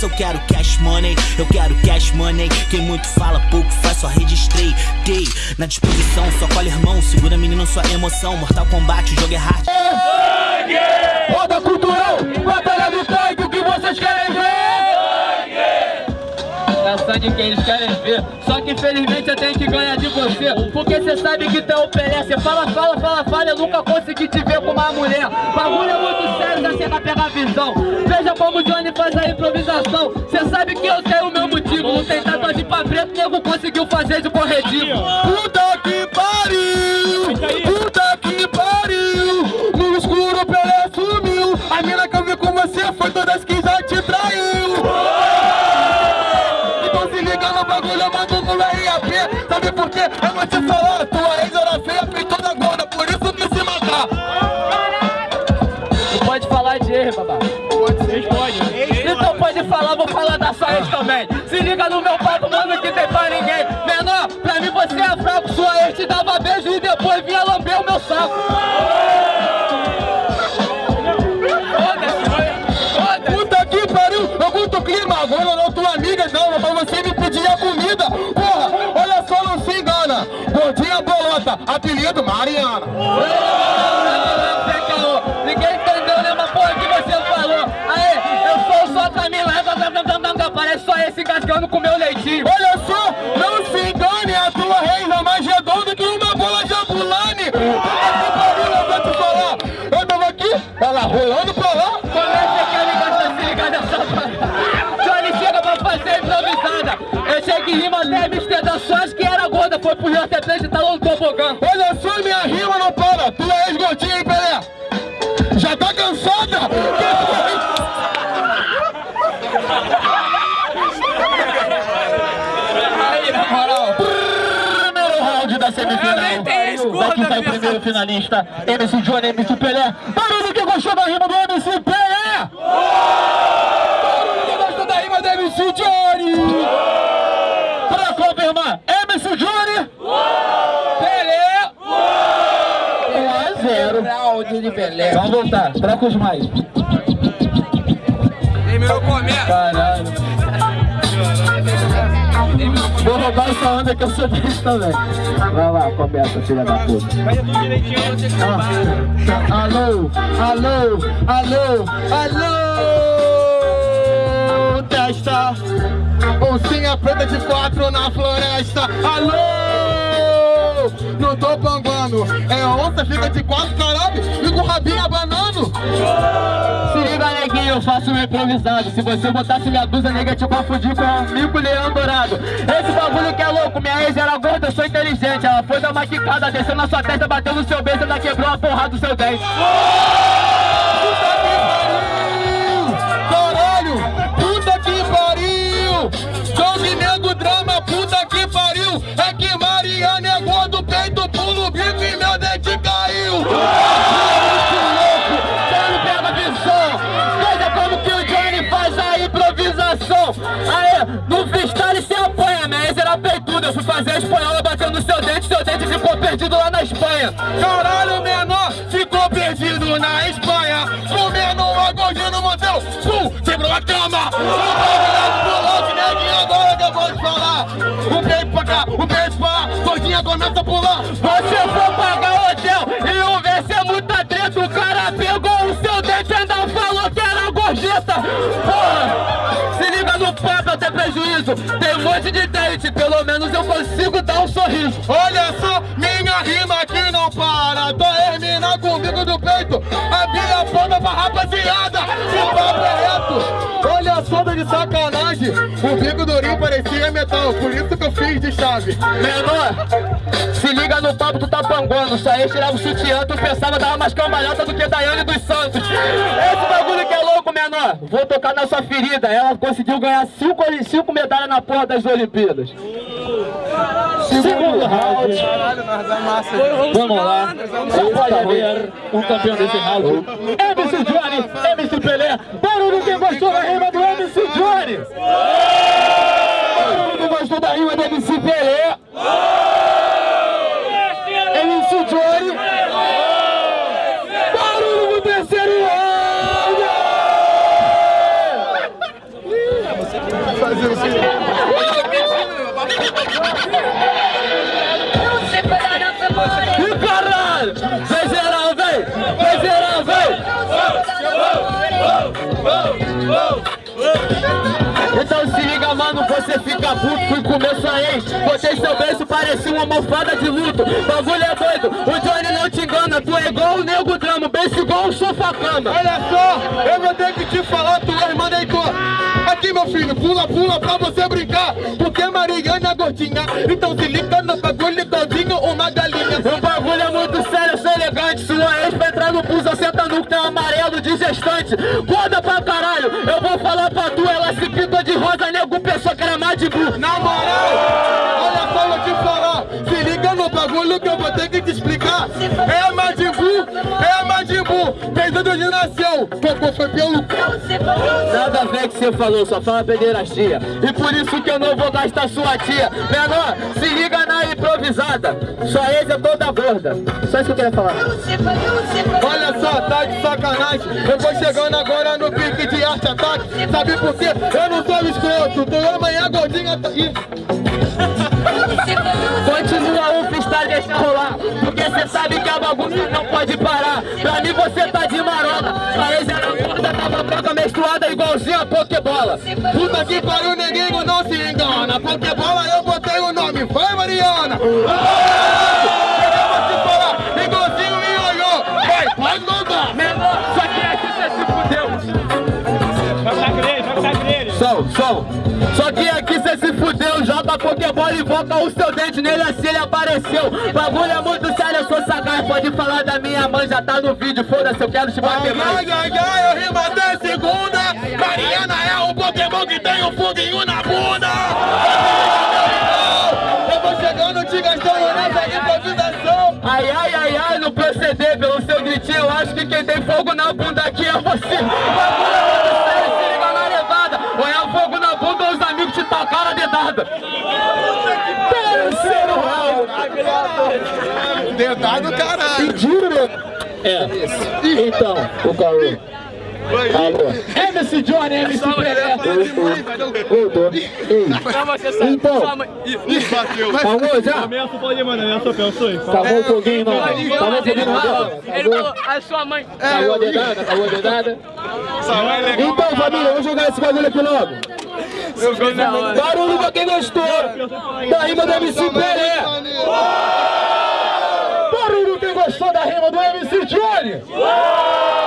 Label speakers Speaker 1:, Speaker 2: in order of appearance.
Speaker 1: Mas eu quero cash money, eu quero cash money. Quem muito fala, pouco faz, só registrei. Dei na disposição, só colhe irmão. Segura menino, sua emoção. Mortal Kombat, o jogo é hard.
Speaker 2: Roda cultural, batalha do É sangue que eles querem ver. Só que infelizmente eu tenho que ganhar de você Porque você sabe que tu é o Pelé Você fala, fala, fala, fala Eu nunca consegui te ver com uma mulher. Bagulho é muito sério, já chega a pegar visão. Veja como o Johnny faz a improvisação. Você sabe que eu tenho o meu motivo. Não tem tatuagem pra preto, nego conseguiu fazer de corretivo bagulho, eu mando no RAP Sabe por quê? Eu vou te falar Tua ex era feia, fez toda gorda Por isso que se matar Não pode falar de ex, babá. Vocês podem. Então pode falar, vou falar da sua ex também. Se liga no meu papo, mano, que tem pra ninguém. Menor, pra mim você é fraco Sua ex te dava beijo e depois vinha lamber o meu saco curto o clima Agora não tua amiga não, mas você me pedir a comida. Porra, olha só, não se engana. Gordinha bolota, apelido Mariana. Ninguém entendeu nenhuma porra que você falou. Aê, eu sou só Camila. Parece só esse engasgando com meu leitinho. Olha só, Só acho que era gorda, foi pro Rio até e tá no tobogã. Olha só, minha rima não para. Tu é ex-gordinha, hein, Pelé? Já tá cansada? Primeiro round da semifinal. Daqui sai o primeiro finalista? MC Johnny, MC Pelé. Barulho que gostou da rima do MC Pelé? Barulho que gostou da rima do MC Johnny Pra confirmar, MC Johnny Pelé 1 a 0 Vamos voltar, troca os mais
Speaker 3: Terminou começo.
Speaker 2: Caralho Vou roubar essa onda que eu sou desse também. Vai lá, começa, filha da puta. Ah, alô, alô, alô, alô, testa. Oncinha preta de quatro na floresta. Alô, panguando. É onça, fica de quatro, caralho. E com o rabinho abanando. Se liga, neguinho, eu faço um improvisado. Se você botasse minha blusa, nega, te confundir com um mico leão dourado. Esse bagulho que é louco, minha ex era gorda, eu sou inteligente. Ela foi dar uma quicada, desceu na sua testa, bateu no seu beijo, ela quebrou a porrada do seu dente. No freestyle se apanha, minha ex era peituda, eu fui fazer a espanhola batendo no seu dente, seu dente ficou perdido lá na Espanha! Caralho, menor, ficou perdido na Espanha! O menor gordinho no motel, pum, quebrou a cama! Prejuízo. Tem um monte de dente, pelo menos eu consigo dar um sorriso. Olha só, minha rima aqui não para. Termina com o bico do peito. A ponta pra rapaziada. O papo é reto Olha só, tô de sacanagem. O bico durinho parecia metal Por isso que eu fiz de chave. Menor, se liga no papo, tu tá panguando. Ia tirar o sutiã, tu pensava dar mais cambalhota do que Daiane dos Santos. Esse bagulho que é louco, menor. Vou tocar na sua ferida. Ela conseguiu ganhar cinco, cinco medalhas na porra das Olimpíadas. Segundo round. Vamos lá. Só pode haver um campeão desse round. MC Johnny, MC Pelé. Barulho quem gostou da rima do MC Johnny. Barulho quem gostou da rima do MC Pelé Então se liga, mano, você fica puto, fui comer sua ex Botei seu beijo, parecia uma almofada de luto Bagulho é doido, o Johnny não te engana Tu é igual o nego drama, beijo igual o sofá-cama
Speaker 4: Olha só, eu vou ter que te falar, tu é irmã deitou. Aqui, meu filho, pula, pula pra você brincar. Porque Mariana é gordinha, então se liga no bagulho todinho, uma galinha.
Speaker 2: O bagulho é muito sério, eu sou elegante Sua ex pra entrar no bus, senta no que tem um amarelo de gestante Foda pra caralho, eu vou falar pra tu pintou de rosa, nego pensou que era Madibu
Speaker 4: Na moral, nasceu, cocô foi pelo
Speaker 2: Nada a ver que você falou, só fala pederastia E por isso que eu não vou gastar sua tia Menor, se liga na improvisada Sua ex é toda gorda Só isso que eu queria falar
Speaker 4: Olha só, tá de sacanagem. Eu vou chegando agora no pique de arte ataque. Sabe por quê? Eu não sou escroto. Tu amanhã gordinha tá. Ih,
Speaker 2: Pokébola
Speaker 4: Puta que pariu, neguinho, não se engana. Pokebola eu botei o nome, foi Mariana.
Speaker 2: Joga Pokébola e invoca o seu dente nele assim ele apareceu. Bagulho é muito sério, eu sou sagaz, pode falar da minha mãe, já tá no vídeo, foda-se, eu quero te bater mais.
Speaker 4: Ai, ai, ai, eu rimo até segunda. Mariana é o Pokémon que tem um foguinho na bunda. Eu vou chegando, te gastando nessa improvisação.
Speaker 2: Ai, ai, ai, ai, no proceder pelo seu gritinho, eu acho que quem tem fogo na bunda aqui é você. Bagulho é muito sério, se liga na levada. Ou é fogo na bunda ou os amigos te tacaram a dedada. Round.
Speaker 4: Dedado, caralho.
Speaker 2: Pediram, né? É. Então, o Cauê. Alô. MC Johnny, MC Pelé. Voltou. Ei. Então, acabou já?
Speaker 5: Ameaça pode mandar, ameaça pensou.
Speaker 2: Acabou o foguinho, não. Acabou o foguinho, não.
Speaker 3: Ele falou, a sua mãe.
Speaker 2: Acabou a dedada, acabou a dedada. Então, família, vamos jogar esse bagulho aqui logo. Barulho pra quem gostou da rima do MC Pelé. Gostou da rima do MC Johnny.